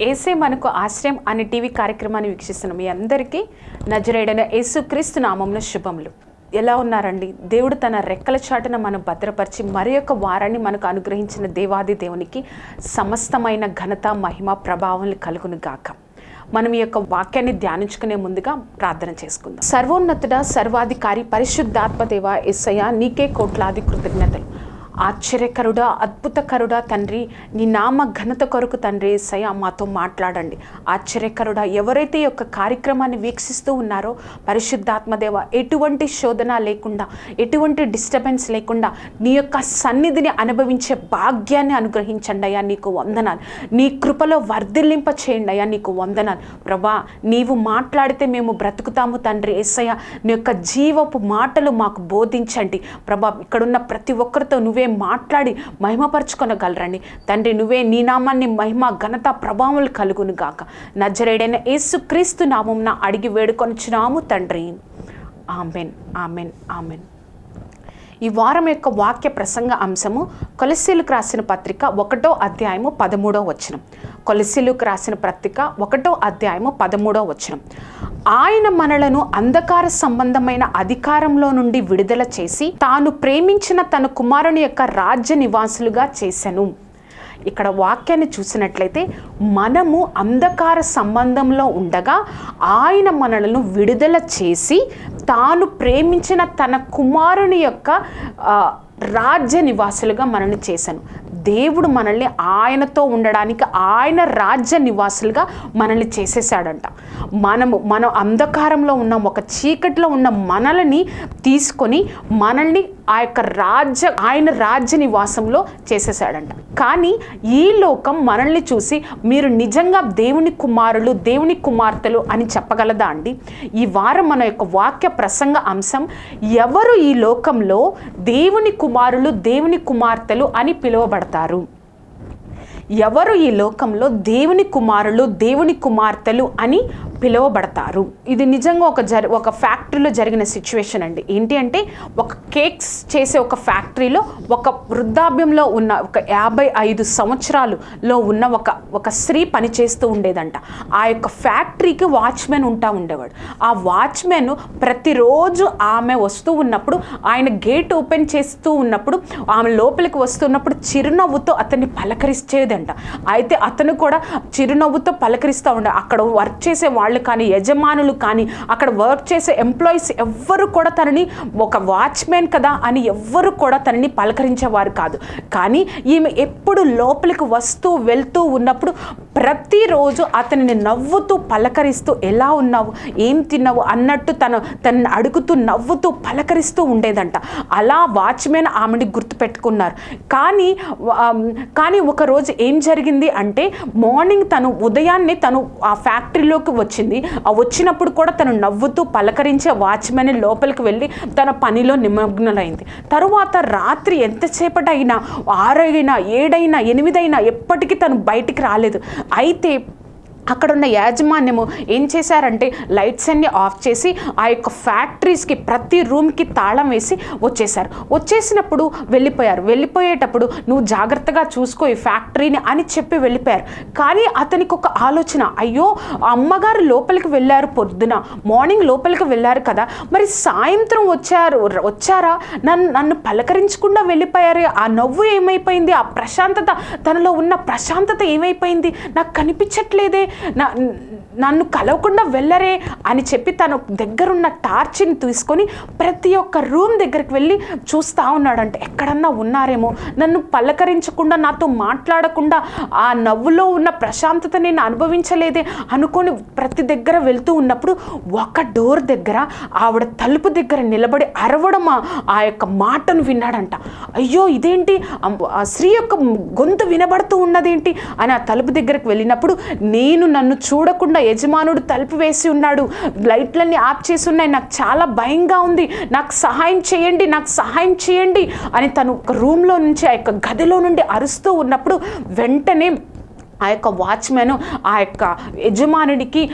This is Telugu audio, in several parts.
ఏసే మనకు ఆశ్రయం అనే టీవీ కార్యక్రమాన్ని వీక్షిస్తున్న మీ అందరికీ నజరేడైన యేసుక్రీస్తు నామంలో శుభములు. ఎలా ఉన్నారండి? దేవుడు తన రెక్కల చాటున మనం భద్రపరిచి మరి యొక్క వారాన్ని మనకు అనుగ్రహించిన దేవాది దేవునికి సమస్తమైన ఘనత మహిమ ప్రభావం కలుగును గాక. మనం ఈ యొక్క వాక్యాన్ని ధ్యానించుకునే ముందుగా ప్రార్థన చేసుకుందాం. సర్వోన్నతుడ సర్వాధికారి పరిశుద్ధాత్మ దేవ ఎస్సయ్య నీకే కోట్లాది కృతజ్ఞతలు. ఆశ్చర్యకరుడా అద్భుతకరుడా తండ్రి నీ నామ ఘనత కొరకు తండ్రి ఏసయ్య మాతో మాట్లాడండి. ఆశ్చర్యకరుడా ఎవరైతే యొక్క కార్యక్రమాన్ని వీక్షిస్తూ ఉన్నారో పరిశుద్ధాత్మదేవ ఎటువంటి శోధన లేకుండా ఎటువంటి డిస్టర్బెన్స్ లేకుండా నీ యొక్క సన్నిధిని అనుభవించే భాగ్యాన్ని అనుగ్రహించండి అయ్యా నీకు వందనాలు. నీ కృపలో వర్ధిల్లింప చేయండి అయ్యా నీకు వందనాలు. ప్రభా నీవు మాట్లాడితే మేము బ్రతుకుతాము తండ్రి ఏసయ్య. నీ యొక్క జీవపు మాటలు మాకు బోధించండి. ప్రభా ఇక్కడున్న ప్రతి ఒక్కరితో నువ్వే మాట్లాడి మహిమపరచుకొనగలరండి. తండ్రి నువ్వే నీ నామాన్ని మహిమ ఘనత ప్రభావాలు కలుగును గాక నజరేడైన యేసుక్రీస్తు నామంన అడిగి వేడుకొనిచున్నాము తండ్రి. Amen amen amen. ఈ వారం యొక్క వాక్య ప్రసంగ అంశము కొలసీలకు రాసిన పత్రిక ఒకటో అధ్యాయము పదమూడో వచనం. కొలసీలకు రాసిన పత్రిక ఒకటో అధ్యాయము పదమూడో వచనం. ఆయన మనలను అంధకార సంబంధమైన అధికారంలో నుండి విడుదల చేసి తాను ప్రేమించిన తన కుమారుని యొక్క రాజ్య నివాసులుగా చేశాను ఇక్కడ వాక్యాన్ని చూసినట్లయితే మనము అంధకార సంబంధంలో ఉండగా ఆయన మనలను విడుదల చేసి తాను ప్రేమించిన తన కుమారుని యొక్క రాజ్య నివాసులుగా మనల్ని చేశాను. దేవుడు మనల్ని ఆయనతో ఉండడానికి ఆయన రాజ్య నివాసులుగా మనల్ని చేసేసాడంట మనము మనం అంధకారంలో ఉన్న ఒక చీకటిలో ఉన్న మనల్ని తీసుకొని మనల్ని ఆ యొక్క రాజ్య ఆయన రాజ్య నివాసంలో చేసేసాడంట కానీ ఈ లోకం మనల్ని చూసి మీరు నిజంగా దేవుని కుమారులు దేవుని కుమార్తెలు అని చెప్పగలదా అండి? ఈ వారం మన యొక్క వాక్య ప్రసంగ అంశం ఎవరు ఈ లోకంలో దేవుని కుమారులు దేవుని కుమార్తెలు అని పిలువబడతారు? ఎవరు ఈ లోకంలో దేవుని కుమారులు దేవుని కుమార్తెలు అని పిలువబడతారు. ఇది నిజంగా ఒక జరి ఒక ఫ్యాక్టరీలో జరిగిన సిచ్యువేషన్ అండి. ఏంటి అంటే ఒక కేక్స్ చేసే ఒక ఫ్యాక్టరీలో ఒక వృద్ధాప్యంలో ఉన్న ఒక యాభై ఐదు సంవత్సరాలులో ఉన్న ఒక ఒక స్త్రీ పనిచేస్తూ ఉండేదంట. ఆ యొక్క ఫ్యాక్టరీకి వాచ్మెన్ ఉంటా ఉండేవాడు. ఆ వాచ్మెన్ ప్రతిరోజు ఆమె వస్తూ ఉన్నప్పుడు ఆయన గేట్ ఓపెన్ చేస్తూ ఉన్నప్పుడు ఆమె లోపలికి వస్తున్నప్పుడు చిరునవ్వుతో అతన్ని పలకరించేదంట అయితే అతను కూడా చిరునవ్వుతో పలకరిస్తూ ఉండే అక్కడ వర్క్ చేసే వాళ్ళు కానీ యజమానులు కానీ అక్కడ వర్క్ చేసే ఎంప్లాయీస్ ఎవ్వరు కూడా తనని ఒక వాచ్మెన్ కదా అని ఎవ్వరు కూడా తనని పలకరించేవారు కాదు. కానీ ఈమె ఎప్పుడు లోపలికి వస్తూ వెళ్తూ ఉన్నప్పుడు ప్రతిరోజు అతనిని నవ్వుతూ పలకరిస్తూ ఎలా ఉన్నావు? ఏం తిన్నావు? అన్నట్టు తను తనని అడుగుతూ నవ్వుతూ పలకరిస్తూ ఉండేదంట. అలా వాచ్మెన్ ఆమెని గుర్తుపెట్టుకున్నారు. కానీ కానీ ఒక రోజు ఏం జరిగింది అంటే మార్నింగ్ తను ఉదయాన్నే తను ఆ ఫ్యాక్టరీలోకి వచ్చి వచ్చింది. ఆ వచ్చినప్పుడు కూడా తను నవ్వుతూ పలకరించే వాచ్మెన్ లోపలికి వెళ్ళి తన పనిలో నిమగ్నలైంది. తరువాత రాత్రి ఎంతసేపటైనా ఆరైనా ఏడైనా ఎనిమిదైనా ఎప్పటికీ తను బయటికి రాలేదు. అయితే అక్కడున్న యాజమాన్యము ఏం చేశారంటే లైట్స్ అన్ని ఆఫ్ చేసి ఆ యొక్క ఫ్యాక్టరీస్కి ప్రతి రూమ్కి తాళం వేసి వచ్చేసారు వచ్చేసినప్పుడు వెళ్ళిపోయారు. వెళ్ళిపోయేటప్పుడు నువ్వు జాగ్రత్తగా చూసుకో ఈ ఫ్యాక్టరీని అని చెప్పి వెళ్ళిపోయారు. కానీ అతనికి ఒక ఆలోచన అయ్యో అమ్మగారు లోపలికి వెళ్ళారు పొద్దున మార్నింగ్ లోపలికి వెళ్ళారు కదా మరి సాయంత్రం వచ్చారు వచ్చారా? నన్ను నన్ను పలకరించకుండా వెళ్ళిపోయారు. ఆ నవ్వు ఏమైపోయింది? ఆ ప్రశాంతత తనలో ఉన్న ప్రశాంతత ఏమైపోయింది? నాకు కనిపించట్లేదే. నన్ను కలవకుండా వెళ్ళరే అని చెప్పి తను దగ్గరున్న టార్చ్ని తీసుకొని ప్రతి ఒక్క రూమ్ దగ్గరికి వెళ్ళి చూస్తూ ఉన్నాడంటే. ఎక్కడన్నా ఉన్నారేమో. నన్ను పలకరించకుండా నాతో మాట్లాడకుండా ఆ నవ్వులో ఉన్న ప్రశాంతత నేను అనుభవించలేదే అనుకొని ప్రతి దగ్గర వెళ్తూ ఉన్నప్పుడు ఒక డోర్ దగ్గర ఆవిడ తలుపు దగ్గర నిలబడి అరవడం ఆ- యొక్క మాటను విన్నాడంట. అయ్యో ఇదేంటి? ఆ స్త్రీ యొక్క గొంతు వినబడుతూ ఉన్నదేంటి? అని ఆ తలుపు దగ్గరకు వెళ్ళినప్పుడు నేను నన్ను చూడకుండా యజమానుడు తలుపు వేసి ఉన్నాడు. లైట్లన్నీ ఆఫ్ చేసి ఉన్నాయి. నాకు చాలా భయంగా ఉంది. నాకు సహాయం చేయండి. నాకు సహాయం చేయండి అని తను ఒక రూమ్లో నుంచి ఆ యొక్క గదిలో నుండి అరుస్తూ ఉన్నప్పుడు వెంటనే ఆ యొక్క వాచ్మెన్ ఆ యొక్క యజమానుడికి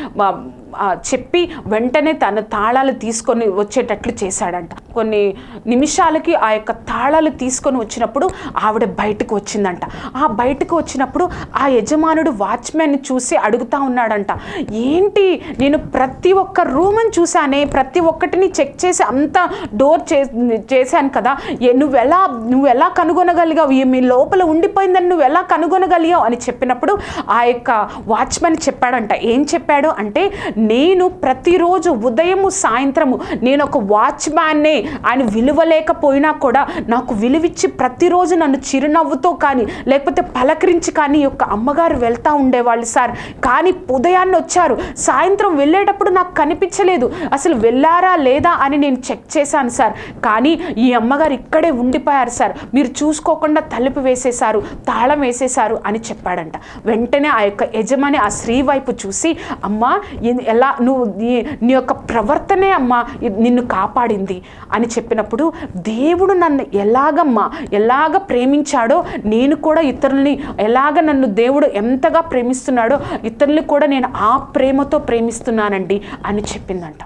చెప్పి వెంటనే తన తాళాలు తీసుకొని వచ్చేటట్లు చేశాడంట. కొన్ని నిమిషాలకి ఆ యొక్క తాళాలు తీసుకొని వచ్చినప్పుడు ఆవిడ బయటకు వచ్చిందంట. ఆ బయటకు వచ్చినప్పుడు ఆ యజమానుడు వాచ్మెన్ చూసి అడుగుతా ఉన్నాడంట ఏంటి నేను ప్రతి ఒక్క రూమ్ని చూశానే ప్రతి ఒక్కటిని చెక్ చేసి అంత డోర్ చే చేశాను కదా నువ్వెలా నువ్వు ఎలా కనుగొనగలిగావు మీ లోపల ఉండిపోయిందని నువ్వు ఎలా కనుగొనగలిగావు? అని చెప్పినప్పుడు ఆ యొక్క వాచ్మెన్ చెప్పాడంట ఏం చెప్పాడు? అంటే నేను ప్రతిరోజు ఉదయము సాయంత్రము నేను ఒక వాచ్మ్యాన్నే ఆయన విలువలేకపోయినా కూడా నాకు విలువిచ్చి ప్రతిరోజు నన్ను చిరునవ్వుతో కానీ లేకపోతే పలకరించి కానీ యొక్క అమ్మగారు వెళ్తూ ఉండేవాళ్ళు సార్. కానీ ఉదయాన్నే వచ్చారు. సాయంత్రం వెళ్ళేటప్పుడు నాకు కనిపించలేదు. అసలు వెళ్ళారా లేదా అని నేను చెక్ చేశాను సార్. కానీ ఈ అమ్మగారు ఇక్కడే ఉండిపోయారు సార్. మీరు చూసుకోకుండా తలుపు వేసేశారు తాళం వేసేశారు అని చెప్పాడంట. వెంటనే ఆ యొక్క యజమాని ఆ స్త్రీ వైపు చూసి అమ్మా ఎలా నువ్వు నీ నీ యొక్క ప్రవర్తనే అమ్మా నిన్ను కాపాడింది. అని చెప్పినప్పుడు దేవుడు నన్ను ఎలాగమ్మా ఎలాగ ప్రేమించాడో నేను కూడా ఇతరుల్ని ఎలాగ నన్ను దేవుడు ఎంతగా ప్రేమిస్తున్నాడో ఇతరుల్ని కూడా నేను ఆ ప్రేమతో ప్రేమిస్తున్నానండి అని చెప్పిందంట.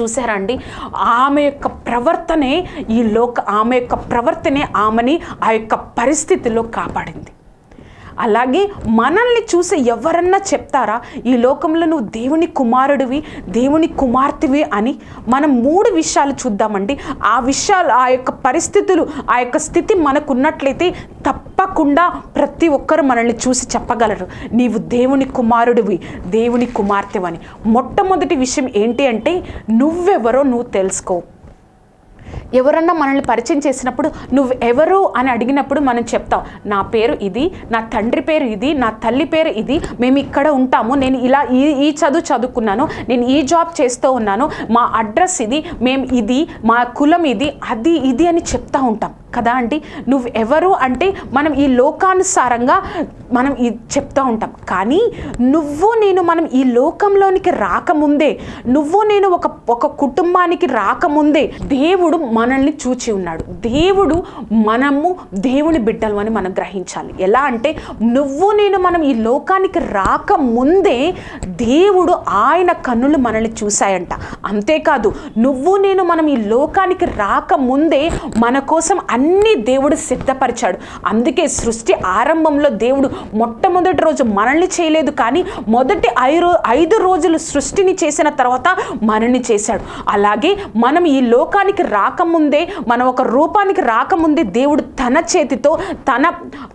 చూసారా అండి? ఆమె యొక్క ప్రవర్తనే ఈ లోక ఆమె యొక్క ప్రవర్తనే ఆమెని ఆ యొక్క పరిస్థితిలో కాపాడింది. అలాగే మనల్ని చూసి ఎవరన్నా చెప్తారా ఈ లోకంలో నువ్వు దేవుని కుమారుడివి దేవుని కుమార్తెవి అని మనం మూడు విషయాలు చూద్దామండి. ఆ విషయాలు ఆ యొక్క పరిస్థితులు ఆ యొక్క స్థితి మనకున్నట్లయితే తప్పకుండా ప్రతి ఒక్కరు మనల్ని చూసి చెప్పగలరు. నీవు దేవుని కుమారుడివి దేవుని కుమార్తెవని. మొట్టమొదటి విషయం ఏంటి అంటే నువ్వెవరో నువ్వు తెలుసుకో. ఎవరన్నా మనల్ని పరిచయం చేసినప్పుడు నువ్వు ఎవరు అని అడిగినప్పుడు మనం చెప్తాం నా పేరు ఇది నా తండ్రి పేరు ఇది నా తల్లి పేరు ఇది మేము ఇక్కడ ఉంటాము నేను ఇలా ఈ ఈ చదువు చదువుకున్నాను నేను ఈ జాబ్ చేస్తూ ఉన్నాను మా అడ్రస్ ఇది మేము ఇది మా కులం ఇది అది ఇది అని చెప్తా ఉంటాం. కదా అండి? నువ్వు ఎవరు అంటే మనం ఈ లోకానుసారంగా మనం ఇది చెప్తూ ఉంటాం. కానీ నువ్వు నేను మనం ఈ లోకంలోనికి రాకముందే నువ్వు నేను ఒక ఒక కుటుంబానికి రాకముందే దేవుడు మనల్ని చూచి ఉన్నాడు. దేవుడు మనము దేవుని బిడ్డలు అని మనం గ్రహించాలి. ఎలా అంటే నువ్వు నేను మనం ఈ లోకానికి రాకముందే దేవుడు ఆయన కన్నులు మనల్ని చూశాయంట. అంతేకాదు నువ్వు నేను మనం ఈ లోకానికి రాకముందే మన కోసం అన్ని దేవుడు సిద్ధపరిచాడు. అందుకే సృష్టి ఆరంభంలో దేవుడు మొట్టమొదటి రోజు మనల్ని చేయలేదు కానీ మొదటి ఐదు ఐదు రోజులు సృష్టిని చేసిన తర్వాత మనల్ని చేశాడు. అలాగే మనం ఈ లోకానికి రాకముందే మనం ఒక రూపానికి రాకముందే దేవుడు తన చేతితో తన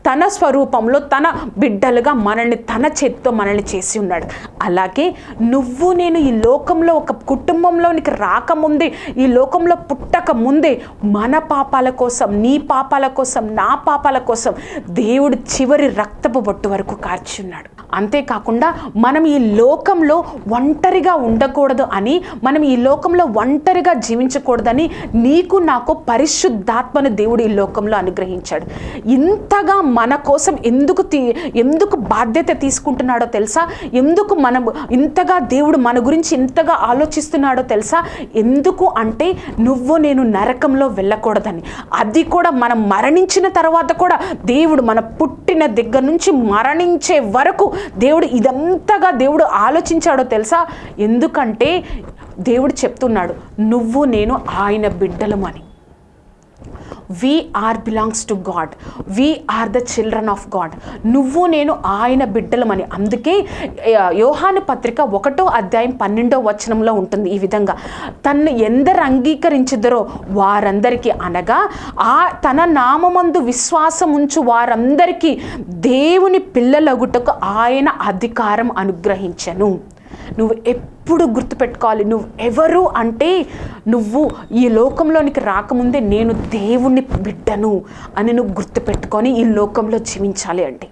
తన స్వరూపంలో తన బిడ్డలుగా మనల్ని తన చేతితో మనల్ని చేసి ఉన్నాడు. అలాగే నువ్వు నేను ఈ లోకంలో ఒక కుటుంబంలోనికి రాకముందే ఈ లోకంలో పుట్టక ముందే మన పాపాల కోసం నీ పాపాల కోసం నా పాపాల కోసం దేవుడు చివరి రక్తపు బొట్టు వరకు కార్చున్నాడు అంతేకాకుండా మనం ఈ లోకంలో ఒంటరిగా ఉండకూడదు అని మనం ఈ లోకంలో ఒంటరిగా జీవించకూడదని నీకు నాకు పరిశుద్ధాత్మను దేవుడు ఈ లోకంలో అనుగ్రహించాడు. ఇంతగా మన కోసం ఎందుకు తీ ఎందుకు బాధ్యత తీసుకుంటున్నాడో తెలుసా? ఎందుకు మనం ఇంతగా దేవుడు మన గురించి ఇంతగా ఆలోచిస్తున్నాడో తెలుసా? ఎందుకు అంటే నువ్వు నేను నరకంలో వెళ్ళకూడదని. అది కూడా మనం మరణించిన తర్వాత కూడా దేవుడు మన పుట్టిన దగ్గర నుంచి మరణించే వరకు దేవుడు ఇదంతగా దేవుడు ఆలోచించాడో తెలుసా? ఎందుకంటే దేవుడు చెప్తున్నాడు నువ్వు నేను ఆయన బిడ్డలమని. We are belongs to God we are the children of God నువ్వు నేను ఆయన బిడ్డలమని. అందుకే యోహాను పత్రిక ఒకటో అధ్యాయం పన్నెండో వచనంలో ఉంటుంది ఈ విధంగా. తన్ను ఎందరు అంగీకరించిద్దరో వారందరికీ అనగా ఆ తన నామమందు విశ్వాసం ఉంచు వారందరికీ దేవుని పిల్లలగుటకు ఆయన అధికారం అనుగ్రహించను. నువ్వు ఎప్పుడు గుర్తుపెట్టుకోవాలి. నువ్వు ఎవరు అంటే నువ్వు ఈ లోకంలోనికి రాకముందే నేను దేవుణ్ణి బిడ్డను అని నువ్వు గుర్తుపెట్టుకొని ఈ లోకంలో జీవించాలి అంటే.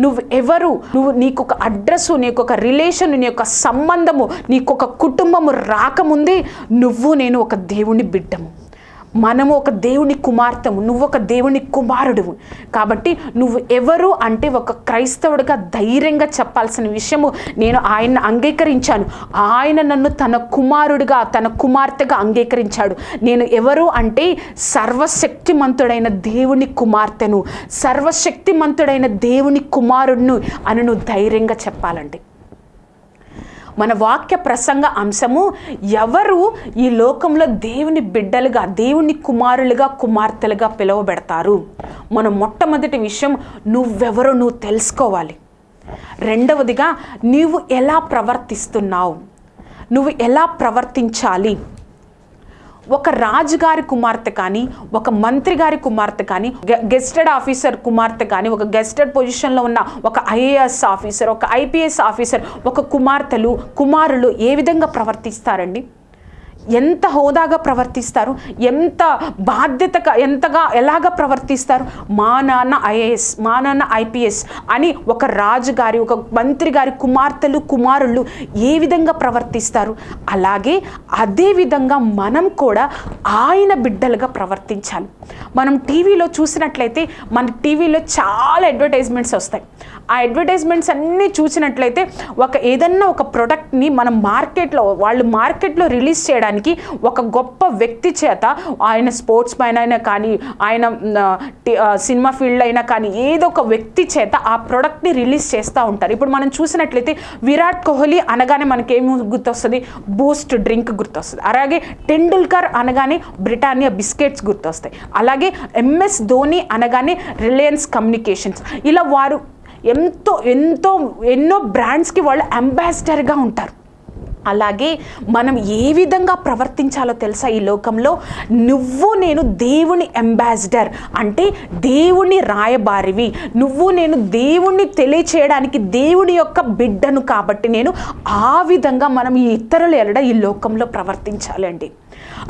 నువ్వు ఎవరు? నువ్వు నీకు ఒక అడ్రస్సు నీకు ఒక రిలేషన్ నీ యొక్క సంబంధము నీకు ఒక కుటుంబము రాకముందే నువ్వు నేను ఒక దేవుని బిడ్డము. మనము ఒక దేవుని కుమార్తెము నువ్వు ఒక దేవుని కుమారుడువు. కాబట్టి నువ్వు ఎవరు అంటే ఒక క్రైస్తవుడిగా ధైర్యంగా చెప్పాల్సిన విషయము నేను ఆయన అంగీకరించాను. ఆయన నన్ను తన కుమారుడిగా తన కుమార్తెగా అంగీకరించాడు. నేను ఎవరు అంటే సర్వశక్తిమంతుడైన దేవుని కుమార్తెను సర్వశక్తిమంతుడైన దేవుని కుమారుడును అని నువ్వు ధైర్యంగా చెప్పాలండి మన వాక్య ప్రసంగ అంశము ఎవరు ఈ లోకంలో దేవుని బిడ్డలుగా దేవుని కుమారులుగా కుమార్తెలుగా పిలువబెడతారు? మన మొట్టమొదటి విషయం నువ్వెవరో నువ్వు తెలుసుకోవాలి. రెండవదిగా నీవు ఎలా ప్రవర్తిస్తున్నావు? నువ్వు ఎలా ప్రవర్తించాలి? ఒక రాజుగారి కుమార్తె కానీ ఒక మంత్రి గారి కుమార్తె కానీ గె- గెస్టెడ్ ఆఫీసర్ కుమార్తె కానీ ఒక గెస్టెడ్ పొజిషన్లో ఉన్న ఒక ఐఏఎస్ ఆఫీసర్ ఒక ఐపీఎస్ ఆఫీసర్ ఒక కుమార్తెలు కుమారులు ఏ విధంగా ప్రవర్తిస్తారండి? ఎంత హోదాగా ప్రవర్తిస్తారు ఎంత బాధ్యతగా ఎంతగా ఎలాగ ప్రవర్తిస్తారు? మా నాన్న ఐఏఎస్ మా నాన్న ఐపీఎస్ అని ఒక రాజు గారి ఒక మంత్రి గారి కుమార్తెలు కుమారులు ఏ విధంగా ప్రవర్తిస్తారు? అలాగే అదే విధంగా మనం కూడా ఆయన బిడ్డలుగా ప్రవర్తించాలి. మనం టీవీలో చూసినట్లయితే మన టీవీలో చాలా అడ్వర్టైజ్మెంట్స్ వస్తాయి. ఆ అడ్వర్టైజ్మెంట్స్ అన్నీ చూసినట్లయితే ఒక ఏదన్నా ఒక ప్రోడక్ట్ని మనం మార్కెట్లో వాళ్ళు మార్కెట్లో రిలీజ్ చేయడానికి ఒక గొప్ప వ్యక్తి చేత ఆయన స్పోర్ట్స్ మ్యాన్ అయినా కానీ ఆయన సినిమా ఫీల్డ్ అయినా కానీ ఏదో ఒక వ్యక్తి చేత ఆ ప్రోడక్ట్ని రిలీజ్ చేస్తూ ఉంటారు. ఇప్పుడు మనం చూసినట్లయితే విరాట్ కోహ్లీ అనగానే మనకేమి గుర్తొస్తుంది? బూస్ట్ డ్రింక్ గుర్తొస్తుంది. అలాగే టెండూల్కర్ అనగానే బ్రిటానియా బిస్కెట్స్ గుర్తొస్తాయి. అలాగే ఎంఎస్ ధోని అనగానే రిలయన్స్ కమ్యూనికేషన్స్. ఇలా వారు ఎంతో ఎంతో ఎన్నో బ్రాండ్స్కి వాళ్ళు అంబాసిడర్గా ఉంటారు. అలాగే మనం ఏ విధంగా ప్రవర్తించాలో తెలుసా ఈ లోకంలో? నువ్వు నేను దేవుని అంబాసిడర్ అంటే దేవుని రాయబారివి. నువ్వు నేను దేవుణ్ణి తెలియచేయడానికి దేవుని యొక్క బిడ్డను కాబట్టి నేను ఆ విధంగా మనం ఈ ఇతరులు ఎలడ ఈ లోకంలో ప్రవర్తించాలండి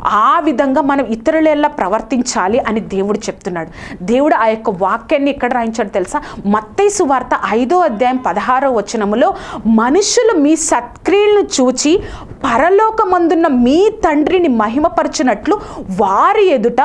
ఆ విధంగా మనం ఇతరులెల్లా ఎలా ప్రవర్తించాలి అని దేవుడు చెప్తున్నాడు. దేవుడు ఆ యొక్క వాక్యాన్ని ఎక్కడ రాయించాడు తెలుసా? మత్తయి సువార్త ఐదో అధ్యాయం పదహారో వచనములో మనుషులు మీ సత్క్రియలను చూచి పరలోకమందున్న మీ తండ్రిని మహిమపరచినట్లు వారి ఎదుట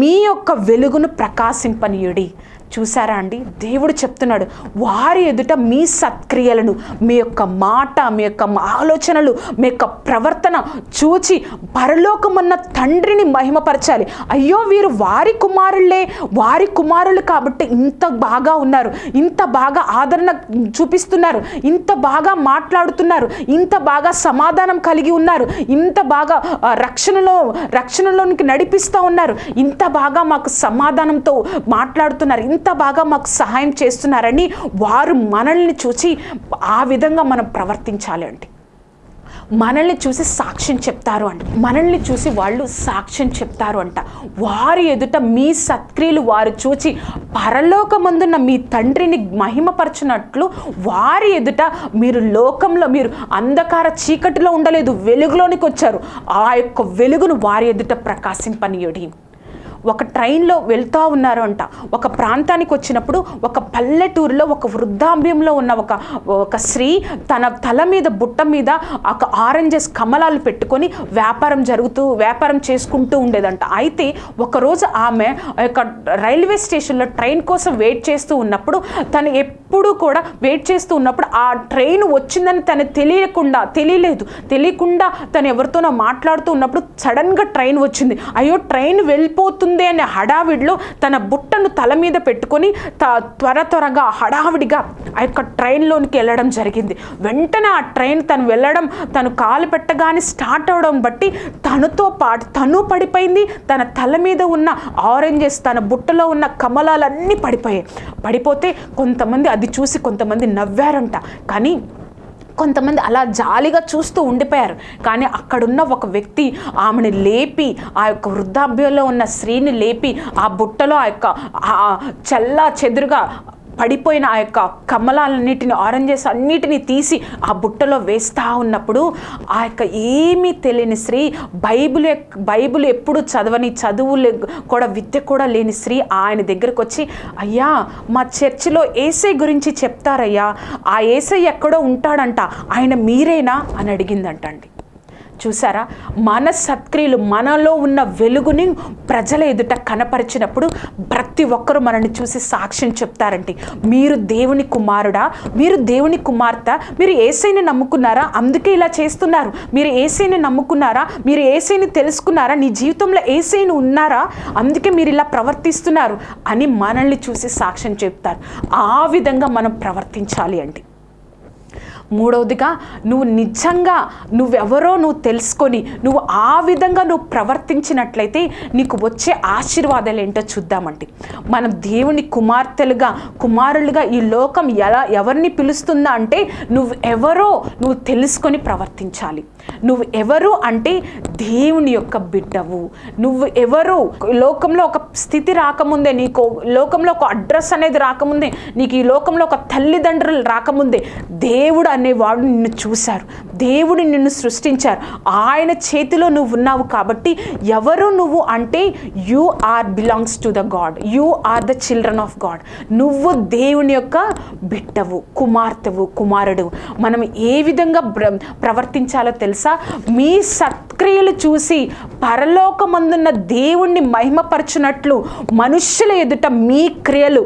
మీ యొక్క వెలుగును ప్రకాశింపనీయుడి. చూసారా అండి? దేవుడు చెప్తున్నాడు వారి ఎదుట మీ సత్క్రియలను మీ యొక్క మాట మీ యొక్క ఆలోచనలు మీ యొక్క ప్రవర్తన చూచి పరలోకమున్న తండ్రిని మహిమపరచాలి. అయ్యో వీరు వారి కుమారులే వారి కుమారులు కాబట్టి ఇంత బాగా ఉన్నారు ఇంత బాగా ఆదరణ చూపిస్తున్నారు ఇంత బాగా మాట్లాడుతున్నారు ఇంత బాగా సమాధానం కలిగి ఉన్నారు ఇంత బాగా రక్షణలో రక్షణలోనికి నడిపిస్తూ ఉన్నారు ఇంత బాగా మాకు సమాధానంతో మాట్లాడుతున్నారు ఇంత ఎంత బాగా మాకు సహాయం చేస్తున్నారని వారు మనల్ని చూసి ఆ విధంగా మనం ప్రవర్తించాలి అండి. మనల్ని చూసి సాక్ష్యం చెప్తారు అంట. మనల్ని చూసి వాళ్ళు సాక్ష్యం చెప్తారు అంట. వారి ఎదుట మీ సత్క్రియలు వారు చూచి పరలోకమందున్న మీ తండ్రిని మహిమపరచినట్లు వారి ఎదుట మీరు లోకంలో మీరు అంధకార చీకటిలో ఉండలేదు వెలుగులోనికి వచ్చారు. ఆ యొక్క వెలుగును వారి ఎదుట ప్రకాశింపనీయుడి. ఒక ట్రైన్లో వెళ్తూ ఉన్నారు అంట. ఒక ప్రాంతానికి వచ్చినప్పుడు ఒక పల్లెటూరులో ఒక వృద్ధాంబ్యంలో ఉన్న ఒక ఒక స్త్రీ తన తల మీద బుట్ట మీద ఒక ఆరెంజెస్ కమలాలు పెట్టుకొని వ్యాపారం జరుగుతూ వ్యాపారం చేసుకుంటూ ఉండేదంట. అయితే ఒకరోజు ఆమె ఆ యొక్క రైల్వే స్టేషన్లో ట్రైన్ కోసం వెయిట్ చేస్తూ ఉన్నప్పుడు తను ఎప్పుడూ కూడా వెయిట్ చేస్తూ ఉన్నప్పుడు ఆ ట్రైన్ వచ్చిందని తను తెలియకుండా తెలియలేదు. తెలియకుండా తను ఎవరితోనో మాట్లాడుతూ ఉన్నప్పుడు సడన్గా ట్రైన్ వచ్చింది. అయ్యో ట్రైన్ వెళ్ళిపోతుంది అనే హడావిడిలో తన బుట్టను తల మీద పెట్టుకొని త త్వర త్వరగా హడావిడిగా ఆ యొక్క ట్రైన్లోనికి వెళ్ళడం జరిగింది. వెంటనే ఆ ట్రైన్ తను వెళ్ళడం తను కాలు పెట్టగానే స్టార్ట్ అవడం బట్టి తనతో పాటు తను పడిపోయింది. తన తల మీద ఉన్న ఆరెంజెస్ తన బుట్టలో ఉన్న కమలాలన్నీ పడిపోయాయి. పడిపోతే కొంతమంది అది చూసి కొంతమంది నవ్వారంట. కానీ కొంతమంది అలా జాలిగా చూస్తూ ఉండిపోయారు. కానీ అక్కడున్న ఒక వ్యక్తి ఆమెను లేపి ఆ యొక్క వృద్ధాప్యంలో ఉన్న స్త్రీని లేపి ఆ బుట్టలో ఆ యొక్క చెల్లా చల్లా చెదురుగా పడిపోయిన ఆ యొక్క కమలాలన్నిటిని ఆరెంజెస్ అన్నిటిని తీసి ఆ బుట్టలో వేస్తూ ఉన్నప్పుడు ఆ యొక్క ఏమీ తెలియని స్త్రీ బైబిల్ బైబిల్ ఎప్పుడు చదవని చదువు లే- కూడా విద్య కూడా లేని స్త్రీ ఆయన దగ్గరకు వచ్చి అయ్యా మా చర్చిలో ఏసై గురించి చెప్తారయ్యా. ఆ ఏసై ఎక్కడో ఉంటాడంట. ఆయన మీరేనా? అని అడిగిందంటండి. చూసారా మన సత్క్రియలు మనలో ఉన్న వెలుగుని ప్రజల ఎదుట కనపరిచినప్పుడు ప్రతి ఒక్కరూ మనల్ని చూసి సాక్ష్యం చెప్తారంటే మీరు దేవుని కుమారుడా? మీరు దేవుని కుమార్తె? మీరు ఏసైని నమ్ముకున్నారా? అందుకే ఇలా చేస్తున్నారు. మీరు ఏసైని నమ్ముకున్నారా? మీరు ఏసైని తెలుసుకున్నారా? నీ జీవితంలో ఏసైని ఉన్నారా? అందుకే మీరు ఇలా ప్రవర్తిస్తున్నారు అని మనల్ని చూసి సాక్ష్యం చెప్తారు. ఆ విధంగా మనం ప్రవర్తించాలి అండి మూడవదిగా నువ్వు నిజంగా నువ్వెవరో నువ్వు తెలుసుకొని నువ్వు ఆ విధంగా నువ్వు ప్రవర్తించినట్లయితే నీకు వచ్చే ఆశీర్వాదాలు ఏంటో చూద్దామండి. మనం దేవుని కుమార్తెలుగా కుమారులుగా ఈ లోకం ఎలా ఎవరిని పిలుస్తుందా అంటే నువ్వు ఎవరో నువ్వు తెలుసుకొని ప్రవర్తించాలి. నువ్వు ఎవరు అంటే దేవుని యొక్క బిడ్డవు. నువ్వు ఎవరు లోకంలో ఒక స్థితి రాకముందే నీకు లోకంలో ఒక అడ్రస్ అనేది రాకముందే నీకు ఈ లోకంలో ఒక తల్లిదండ్రులు రాకముందే దేవుడు అనేవాడు నిన్ను చూశారు. దేవుడు నిన్ను సృష్టించారు. ఆయన చేతిలో నువ్వు ఉన్నావు కాబట్టి ఎవరు నువ్వు అంటే you are belongs to the God you are the children of God నువ్వు దేవుని యొక్క బిడ్డవు కుమార్తెవు కుమారుడు. మనం ఏ విధంగా ప్రవర్తించాలో తెలుసు? మీ సత్క్రియలు చూసి పరలోకమందున్న దేవుణ్ణి మహిమపరచునట్లు మనుష్యుల ఎదుట మీ క్రియలు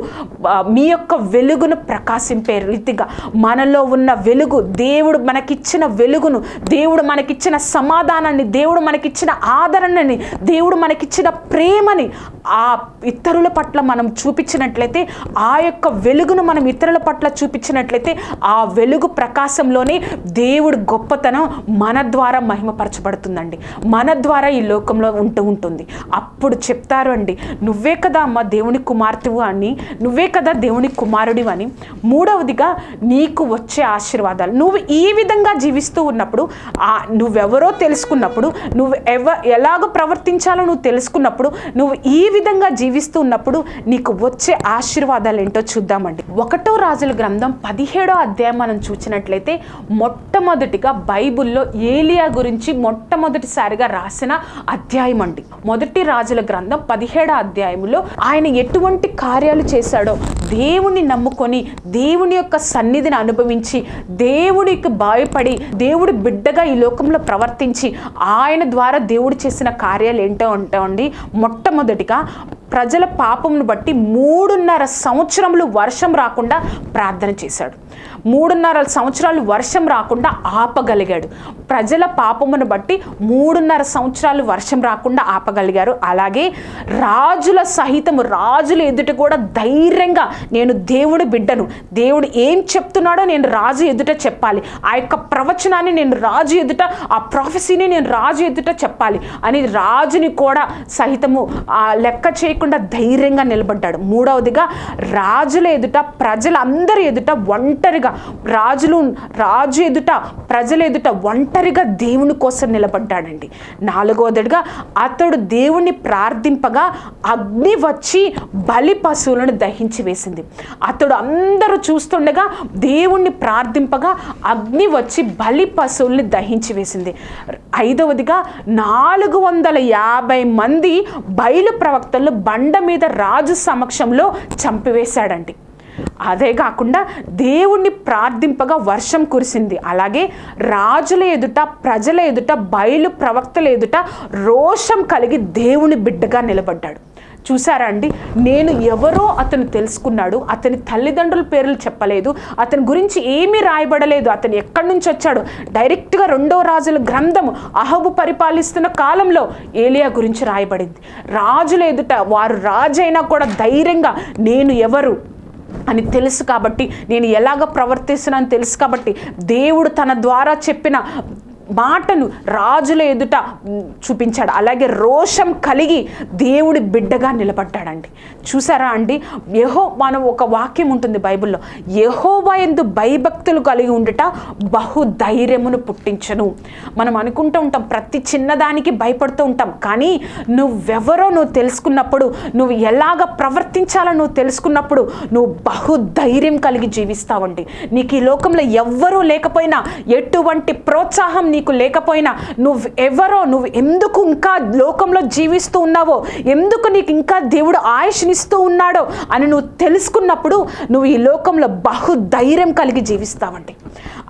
మీ యొక్క వెలుగును ప్రకాశింపే రీతిగా. మనలో ఉన్న వెలుగు దేవుడు మనకిచ్చిన వెలుగును దేవుడు మనకిచ్చిన సమాధానాన్ని దేవుడు మనకిచ్చిన ఆదరణని దేవుడు మనకిచ్చిన ప్రేమని ఆ ఇతరుల పట్ల మనం చూపించినట్లయితే ఆ యొక్క వెలుగును మనం ఇతరుల పట్ల చూపించినట్లయితే ఆ వెలుగు ప్రకాశంలోనే దేవుడు గొప్పతనం మన ద్వారా మహిమపరచబడుతుందండి. మన ద్వారా ఈ లోకంలో ఉంటూ ఉంటుంది. అప్పుడు చెప్తారు అండి నువ్వే కదా అమ్మ దేవుని కుమార్తెవు అని నువ్వే కదా దేవుని కుమారుడి అని. మూడవదిగా నీకు వచ్చే ఆశీర్వాదాలు. నువ్వు ఈ విధంగా జీవిస్తూ ఉన్నప్పుడు నువ్వెవరో తెలుసుకున్నప్పుడు నువ్వు ఎవ ఎలాగ ప్రవర్తించాలో నువ్వు తెలుసుకున్నప్పుడు నువ్వు ఈ విధంగా జీవిస్తూ ఉన్నప్పుడు నీకు వచ్చే ఆశీర్వాదాలు ఏంటో చూద్దామండి. ఒకటో రాజుల గ్రంథం పదిహేడో అధ్యాయం మనం చూసినట్లయితే మొట్టమొదటిగా బైబిల్లో ఏలియా గురించి మొట్టమొదటిసారిగా రాసిన అధ్యాయం అండి. మొదటి రాజుల గ్రంథం పదిహేడో అధ్యాయంలో ఆయన ఎటువంటి కార్యాలు చేశాడో దేవుణ్ణి నమ్ముకొని దేవుని యొక్క సన్నిధిని అనుభవించి దేవుడికి భయపడి దేవుడి బిడ్డగా ఈ లోకంలో ప్రవర్తించి ఆయన ద్వారా దేవుడు చేసిన కార్యాలు ఏంటో ఉంటామండి మొట్టమొదటిగా ప్రజల పాపమును బట్టి మూడున్నర సంవత్సరములు వర్షం రాకుండా ప్రార్థన చేశాడు. మూడున్నర సంవత్సరాలు వర్షం రాకుండా ఆపగలిగాడు. ప్రజల పాపమును బట్టి మూడున్నర సంవత్సరాలు వర్షం రాకుండా ఆపగలిగారు. అలాగే రాజుల సహితము రాజుల ఎదుట కూడా ధైర్యంగా నేను దేవుడు బిడ్డను దేవుడు ఏం చెప్తున్నాడో నేను రాజు ఎదుట చెప్పాలి. ఆ యొక్క ప్రవచనాన్ని నేను రాజు ఎదుట ఆ ప్రొఫెసీని నేను రాజు ఎదుట చెప్పాలి అని రాజుని కూడా సహితము ఆ లెక్క చేయకుండా ధైర్యంగా నిలబడ్డాడు. మూడవదిగా రాజుల ఎదుట ప్రజలందరి ఎదుట ఒంటరిగా రాజులు రాజు ఎదుట ప్రజల ఎదుట ఒంటరిగా దేవుని కోసం నిలబడ్డాడండి. నాలుగోదడిగా అతడు దేవుణ్ణి ప్రార్థింపగా అగ్ని వచ్చి బలి పశువులను దహించి వేసింది. అతడు అందరూ చూస్తుండగా దేవుణ్ణి ప్రార్థింపగా అగ్ని వచ్చి బలి పశువుల్ని దహించి వేసింది. ఐదవదిగా నాలుగు వందల యాభై మంది బయలు ప్రవక్తలు బండ మీద రాజు సమక్షంలో చంపివేశాడండి. అదే కాకుండా దేవుణ్ణి ప్రార్థింపగా వర్షం కురిసింది. అలాగే రాజుల ఎదుట ప్రజల ఎదుట బయలు ప్రవక్తల ఎదుట రోషం కలిగి దేవుని బిడ్డగా నిలబడ్డాడు. చూసారా అండి? నేను ఎవరో అతను తెలుసుకున్నాడు. అతని తల్లిదండ్రుల పేర్లు చెప్పలేదు. అతని గురించి ఏమీ రాయబడలేదు. అతను ఎక్కడి నుంచి వచ్చాడు? డైరెక్ట్గా రెండో రాజుల గ్రంథము అహబు పరిపాలిస్తున్న కాలంలో ఏలియా గురించి రాయబడింది. రాజుల ఎదుట వారు రాజైనా కూడా ధైర్యంగా నేను ఎవరు? అని తెలుసు కాబట్టి నేను ఎలాగ ప్రవర్తిస్తున్నాను తెలుసు కాబట్టి దేవుడు తన ద్వారా చెప్పిన మాటను రాజుల ఎదుట చూపించాడు. అలాగే రోషం కలిగి దేవుడి బిడ్డగా నిలబడ్డాడండి. చూసారా అండి? యహో మనం ఒక వాక్యం ఉంటుంది బైబిల్లో. యహోవా ఎందు భయభక్తులు కలిగి ఉండుట బహు ధైర్యమును పుట్టించను. మనం అనుకుంటూ ఉంటాం ప్రతి చిన్నదానికి భయపడుతూ ఉంటాం. కానీ నువ్వెవరో నువ్వు తెలుసుకున్నప్పుడు నువ్వు ఎలాగ ప్రవర్తించాలో నువ్వు తెలుసుకున్నప్పుడు నువ్వు బహు ధైర్యం కలిగి జీవిస్తావండి. నీకు ఈ లోకంలో ఎవ్వరూ లేకపోయినా ఎటువంటి ప్రోత్సాహం నీకు లేకపోయినా నువ్వు ఎవరో నువ్వు ఎందుకు ఇంకా లోకంలో జీవిస్తూ ఉన్నావో ఎందుకు నీకు ఇంకా దేవుడు ఆయుష్నిస్తూ ఉన్నాడో అని నువ్వు తెలుసుకున్నప్పుడు నువ్వు ఈ లోకంలో బహుధైర్యం కలిగి జీవిస్తావండి.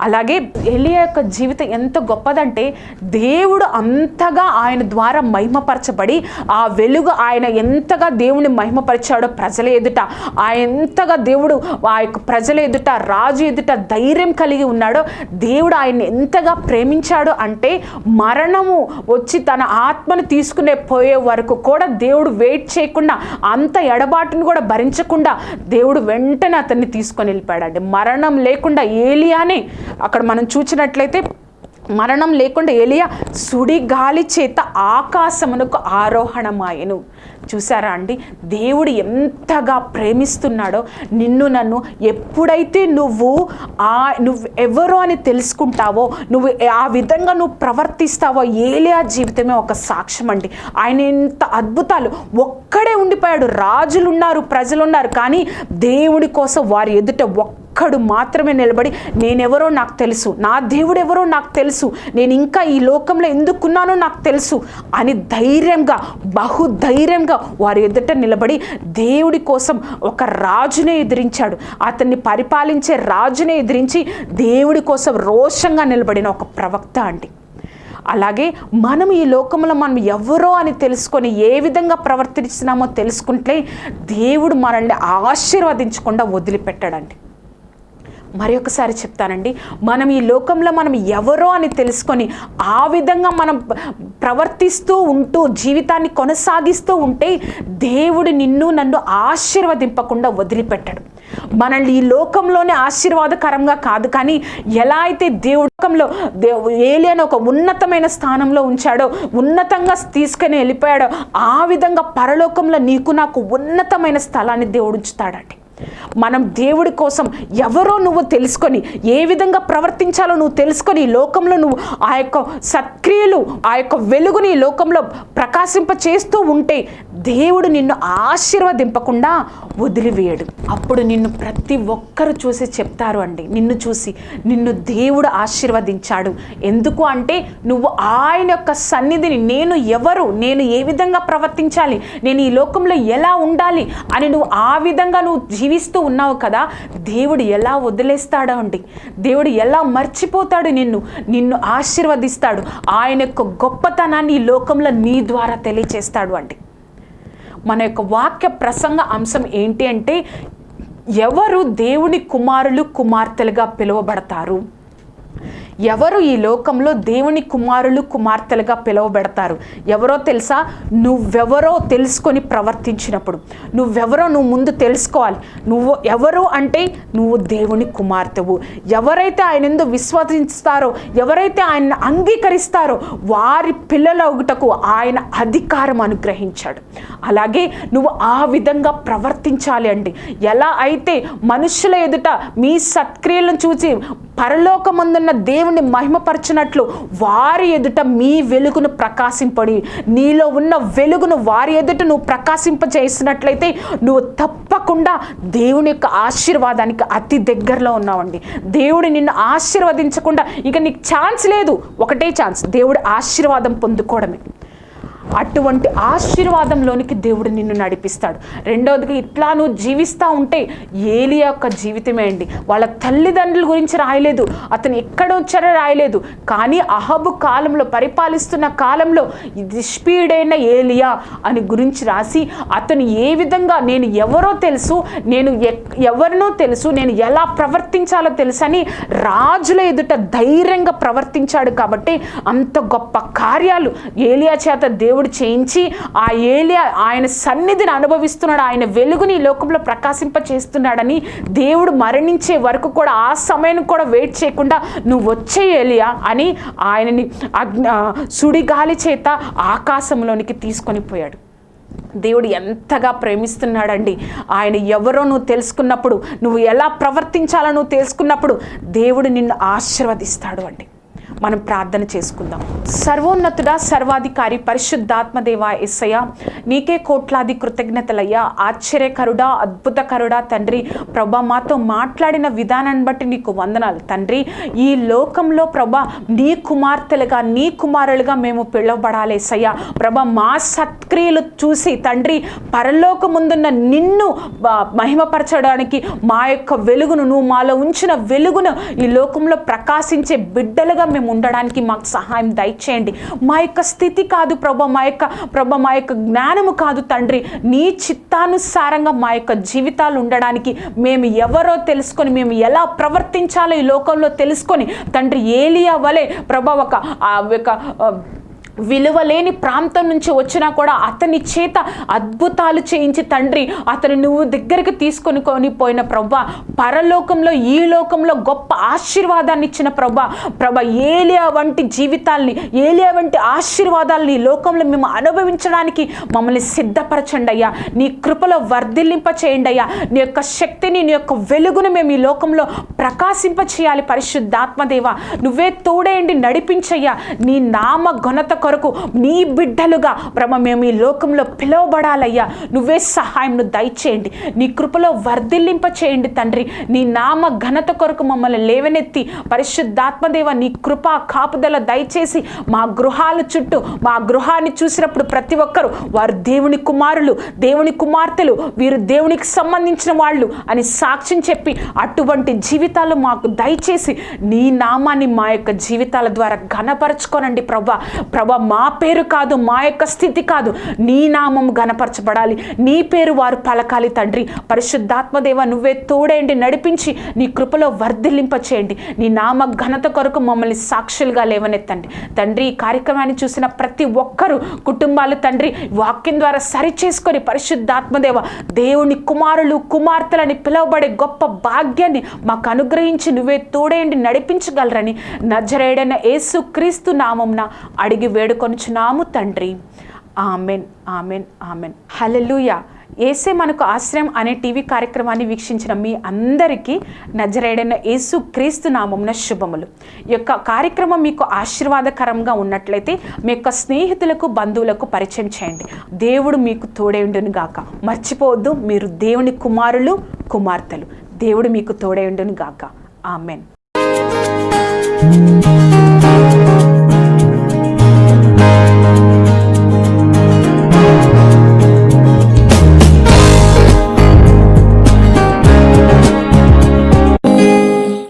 అలాగే ఎలియా యొక్క జీవితం ఎంత గొప్పదంటే దేవుడు అంతగా ఆయన ద్వారా మహిమపరచబడి ఆ వెలుగు ఆయన ఎంతగా దేవుని మహిమపరిచాడో ప్రజల ఎదుట ఆ ఎంతగా దేవుడు ఆ యొక్క ప్రజల ఎదుట రాజు ఎదుట ధైర్యం కలిగి ఉన్నాడో దేవుడు ఆయన్ని ఎంతగా ప్రేమించాడు అంటే మరణము వచ్చి తన ఆత్మను తీసుకునే పోయే వరకు కూడా దేవుడు వెయిట్ చేయకుండా అంత ఎడబాటును కూడా భరించకుండా దేవుడు వెంటనే అతన్ని తీసుకొని వెళ్ళిపోయాడండి. మరణం లేకుండా ఏలియానే అక్కడ మనం చూసినట్లయితే మరణం లేకుండా ఎలియా సుడి గాలి చేత ఆకాశమునకు ఆరోహణమాయను. చూసారా అండి? దేవుడు ఎంతగా ప్రేమిస్తున్నాడో నిన్ను నన్ను ఎప్పుడైతే నువ్వు ఆ నువ్వు ఎవరు అని తెలుసుకుంటావో నువ్వు ఆ విధంగా నువ్వు ప్రవర్తిస్తావో ఏలియా జీవితమే ఒక సాక్ష్యం అండి. ఆయన ఎంత అద్భుతాలు. ఒక్కడే ఉండిపోయాడు. రాజులు ఉన్నారు ప్రజలు ఉన్నారు కానీ దేవుడి కోసం వారి ఎదుట ఒక్క ఒక్కడు మాత్రమే నిలబడి నేనెవరో నాకు తెలుసు నా దేవుడు ఎవరో నాకు తెలుసు నేను ఇంకా ఈ లోకంలో ఎందుకున్నానో నాకు తెలుసు అని ధైర్యంగా బహుధైర్యంగా వారి ఎదుట నిలబడి దేవుడి కోసం ఒక రాజునే ఎదిరించాడు. అతన్ని పరిపాలించే రాజునే ఎదిరించి దేవుడి కోసం రోషంగా నిలబడిన ఒక ప్రవక్త అండి. అలాగే మనం ఈ లోకంలో మనం ఎవరో అని తెలుసుకొని ఏ విధంగా ప్రవర్తిస్తున్నామో తెలుసుకుంటే దేవుడు మనల్ని ఆశీర్వదించకుండా వదిలిపెట్టాడండి. మరి ఒకసారి చెప్తానండి. మనం ఈ లోకంలో మనం ఎవరో అని తెలుసుకొని ఆ విధంగా మనం ప్రవర్తిస్తూ ఉంటూ జీవితాన్ని కొనసాగిస్తూ ఉంటే దేవుడు నిన్ను నన్ను ఆశీర్వదింపకుండా వదిలిపెట్టాడు. మనల్ని ఈ లోకంలోనే ఆశీర్వాదకరంగా కాదు కానీ ఎలా అయితే దేవుడు లోకంలో దేవు ఏలి అని ఒక ఉన్నతమైన స్థానంలో ఉంచాడో ఉన్నతంగా తీసుకుని వెళ్ళిపోయాడో ఆ విధంగా పరలోకంలో నీకు నాకు ఉన్నతమైన స్థలాన్ని దేవుడు ఉంచుతాడండి. మనం దేవుడి కోసం ఎవరో నువ్వు తెలుసుకొని ఏ విధంగా ప్రవర్తించాలో నువ్వు తెలుసుకొని ఈ లోకంలో నువ్వు ఆ యొక్క సత్క్రియలు ఆ యొక్క వెలుగుని లోకంలో ప్రకాశింప చేస్తూ ఉంటే దేవుడు నిన్ను ఆశీర్వదింపకుండా వదిలివేయడు. అప్పుడు నిన్ను ప్రతి ఒక్కరు చూసి చెప్తారు అండి. నిన్ను చూసి నిన్ను దేవుడు ఆశీర్వదించాడు. ఎందుకు అంటే నువ్వు ఆయన యొక్క సన్నిధిని నేను ఎవరు నేను ఏ విధంగా ప్రవర్తించాలి నేను ఈ లోకంలో ఎలా ఉండాలి అని నువ్వు ఆ విధంగా నువ్వు జీవిస్తూ ఉన్నావు కదా దేవుడు ఎలా వదిలేస్తాడు అండి దేవుడు ఎలా మర్చిపోతాడు నిన్ను? నిన్ను ఆశీర్వదిస్తాడు. ఆయన యొక్క గొప్పతనాన్ని ఈ లోకంలో నీ ద్వారా తెలియచేస్తాడు అండి మన యొక్క వాక్య ప్రసంగ అంశం ఏంటి అంటే ఎవరు దేవుని కుమారులు కుమార్తెలుగా పిలువబడతారు? ఎవరు ఈ లోకంలో దేవుని కుమారులు కుమార్తెలుగా పిలువబెడతారు? ఎవరో తెలుసా? నువ్వెవరో తెలుసుకొని ప్రవర్తించినప్పుడు. నువ్వెవరో నువ్వు ముందు తెలుసుకోవాలి. నువ్వు ఎవరు అంటే నువ్వు దేవుని కుమార్తెవు. ఎవరైతే ఆయన ఎందు విశ్వసిస్తారో ఎవరైతే ఆయన అంగీకరిస్తారో వారి పిల్లల ఒకటకు ఆయన అధికారం అనుగ్రహించాడు. అలాగే నువ్వు ఆ విధంగా ప్రవర్తించాలి అండి. ఎలా అయితే మనుషుల ఎదుట మీ సత్క్రియలను చూసి పరలోకమందున్న దేవుని మహిమపరచినట్లు వారి ఎదుట మీ వెలుగును ప్రకాశింపడి నీలో ఉన్న వెలుగును వారి ఎదుట నువ్వు ప్రకాశింపజేసినట్లయితే నువ్వు తప్పకుండా దేవుని యొక్క ఆశీర్వాదానికి అతి దగ్గరలో ఉన్నావండి. దేవుడు నిన్ను ఆశీర్వదించకుండా ఇక నీకు ఛాన్స్ లేదు. ఒకటే ఛాన్స్. దేవుడు ఆశీర్వాదం పొందుకోవడమే. అటువంటి ఆశీర్వాదంలోనికి దేవుడు నిన్ను నడిపిస్తాడు. రెండవదిగా ఇట్లా నువ్వు జీవిస్తూ ఉంటే ఏలి యొక్క జీవితమే అండి. వాళ్ళ తల్లిదండ్రుల గురించి రాయలేదు. అతను ఎక్కడ వచ్చారో రాయలేదు. కానీ అహబు కాలంలో పరిపాలిస్తున్న కాలంలో నిష్పీడైన ఏలియా అని గురించి రాసి అతను ఏ విధంగా నేను ఎవరో తెలుసు నేను ఎక్- ఎవరినో తెలుసు నేను ఎలా ప్రవర్తించాలో తెలుసని రాజుల ఎదుట ధైర్యంగా ప్రవర్తించాడు కాబట్టి అంత గొప్ప కార్యాలు ఏలియా చేత దేవుడు చేయించి ఆ ఏలియా ఆయన సన్నిధిని అనుభవిస్తున్నాడు. ఆయన వెలుగుని ఈ లోకంలో ప్రకాశింప చేస్తున్నాడని దేవుడు మరణించే వరకు కూడా ఆ సమయం కూడా వెయిట్ చేయకుండా నువ్వు వచ్చే ఏలియా అని ఆయనని అగ్ని సుడిగాలి చేత ఆకాశంలోనికి తీసుకొని పోయాడు. దేవుడు ఎంతగా ప్రేమిస్తున్నాడండి. ఆయన ఎవరో నువ్వు తెలుసుకున్నప్పుడు నువ్వు ఎలా ప్రవర్తించాలో నువ్వు తెలుసుకున్నప్పుడు దేవుడు నిన్ను ఆశీర్వదిస్తాడు అండి. మనం ప్రార్థన చేసుకుందాం. సర్వోన్నతుడా సర్వాధికారి పరిశుద్ధాత్మదేవ ఎస్సయ్య నీకే కోట్లాది కృతజ్ఞతలయ్యా ఆశ్చర్యకరుడా అద్భుతకరుడా తండ్రి. ప్రభా మాతో మాట్లాడిన విధానాన్ని బట్టి నీకు వందనాలు తండ్రి. ఈ లోకంలో ప్రభా నీ కుమార్తెలుగా నీ కుమారులుగా మేము పిలువబడాలి ఎస్సయ్య ప్రభా మా సత్క్రియలు చూసి తండ్రి పరలోకముందున్న నిన్ను మహిమపరచడానికి మా యొక్క వెలుగును నువ్వు మాలో ఉంచిన వెలుగును ఈ లోకంలో ప్రకాశించే బిడ్డలుగా మేము ఉండడానికి మాకు సహాయం దయచేయండి. మా యొక్క స్థితి కాదు ప్రభ మా యొక్క ప్రభ మా యొక్క జ్ఞానము కాదు తండ్రి. నీ చిత్తానుసారంగా మా యొక్క జీవితాలు ఉండడానికి మేము ఎవరో తెలుసుకొని మేము ఎలా ప్రవర్తించాలో ఈ లోకంలో తెలుసుకొని తండ్రి ఏలియా వలె ప్రభ ఒక ఆ యొక్క విలువలేని ప్రాంతం నుంచి వచ్చినా కూడా అతని చేత అద్భుతాలు చేయించి తండ్రి అతను నువ్వు దగ్గరికి తీసుకొని కొని పోయిన ప్రభా పరలోకంలో ఈ లోకంలో గొప్ప ఆశీర్వాదాన్ని ఇచ్చిన ప్రభా ప్రభ ఏలియా వంటి జీవితాల్ని ఏలియా వంటి ఆశీర్వాదాలని ఈ లోకంలో మేము అనుభవించడానికి మమ్మల్ని సిద్ధపరచండి అయ్యా. నీ కృపలో వర్ధిల్లింప చేయండి అయ్యా నీ యొక్క శక్తిని నీ యొక్క వెలుగును మేము ఈ లోకంలో ప్రకాశింప చేయాలి పరిశుద్ధాత్మదేవ నువ్వే తోడేయండి నడిపించయ్యా. నీ నామ ఘనత కొరకు నీ బిడ్డలుగా బ్రహ్మ మేము ఈ లోకంలో పిలువబడాలయ్యా. నువ్వే సహాయంను దయచేయండి. నీ కృపలో వర్ధిల్లింప చేయండి తండ్రి. నీ నామ ఘనత కొరకు మమ్మల్ని లేవనెత్తి పరిశుద్ధాత్మదేవ నీ కృప కాపుదల దయచేసి మా గృహాల చుట్టూ మా గృహాన్ని చూసినప్పుడు ప్రతి ఒక్కరు వారు దేవుని కుమారులు దేవుని కుమార్తెలు వీరు దేవునికి సంబంధించిన వాళ్ళు అని సాక్ష్యం చెప్పి అటువంటి జీవితాలు మాకు దయచేసి నీ నామాన్ని మా యొక్క జీవితాల ద్వారా ఘనపరచుకోనండి ప్రభా. ప్రభా మా పేరు కాదు మా యొక్క స్థితి కాదు. నీ నామం గనపరచబడాలి నీ పేరు వారు పలకాలి తండ్రి. పరిశుద్ధాత్మదేవ నువ్వే తోడేయండి నడిపించి నీ కృపలో వర్ధిల్లింప చేయండి నీ నామ ఘనత కొరకు మమ్మల్ని సాక్షులుగా లేవనెత్తండి. తండ్రి ఈ కార్యక్రమాన్ని చూసిన ప్రతి ఒక్కరూ కుటుంబాలు తండ్రి వాక్యం ద్వారా సరి చేసుకొని పరిశుద్ధాత్మదేవ దేవుని కుమారులు కుమార్తెలని పిలువబడే గొప్ప భాగ్యాన్ని మాకు అనుగ్రహించి నువ్వే తోడేయండి నడిపించగలరని నజరేడైన యేసు క్రీస్తు నామంన అడిగి వేడుకొనుచున్నాము తండ్రి. Amen amen amen. హల్లెలూయా. ఏసే మనకు ఆశ్రయం అనే టీవీ కార్యక్రమాన్ని వీక్షించిన మీ అందరికీ నజరేడైన యేసు క్రీస్తు నామమున శుభములు. ఈ యొక్క కార్యక్రమం మీకు ఆశీర్వాదకరంగా ఉన్నట్లయితే మీ యొక్క స్నేహితులకు బంధువులకు పరిచయం చేయండి. దేవుడు మీకు తోడేయుండును గాక. మర్చిపోవద్దు మీరు దేవుని కుమారులు కుమార్తెలు. దేవుడు మీకు తోడేయుండును గాక. ఆమెన్.